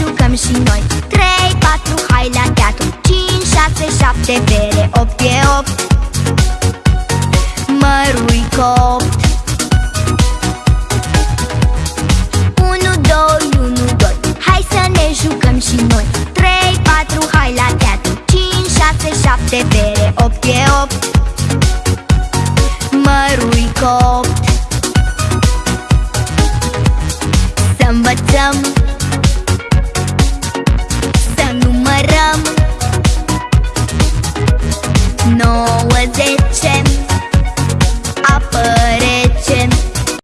jucăm și noi. 3, 4, hai la teatru. 5, 6, 7, bere 8 e 8 Mărui copt. 1, 2, 1, 2 Hai să ne jucăm și noi. 3, 4, hai la teatru. 5, 6, 7, bere 8 e 8 Mărui copt. Să învățăm No, was it?